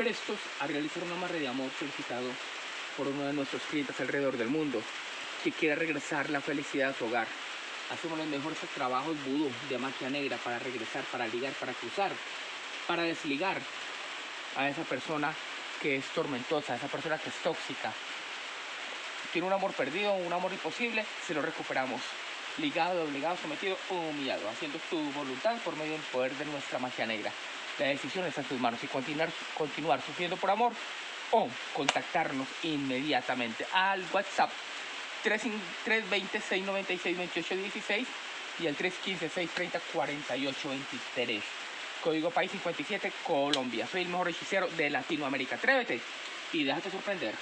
prestos a realizar un amarre de amor solicitado por uno de nuestros clientes alrededor del mundo que quiere regresar la felicidad a su hogar. Hacemos los mejores trabajos vudú de magia negra para regresar, para ligar, para cruzar, para desligar a esa persona que es tormentosa, a esa persona que es tóxica. Tiene un amor perdido, un amor imposible, se lo recuperamos. Ligado, obligado, sometido humillado, haciendo tu voluntad por medio del poder de nuestra magia negra. La decisión está en tus manos y continuar, continuar sufriendo por amor o contactarnos inmediatamente al WhatsApp 320-696-2816 y el 315-630-4823. Código País 57, Colombia. Soy el mejor hechicero de Latinoamérica. Atrévete y déjate sorprender.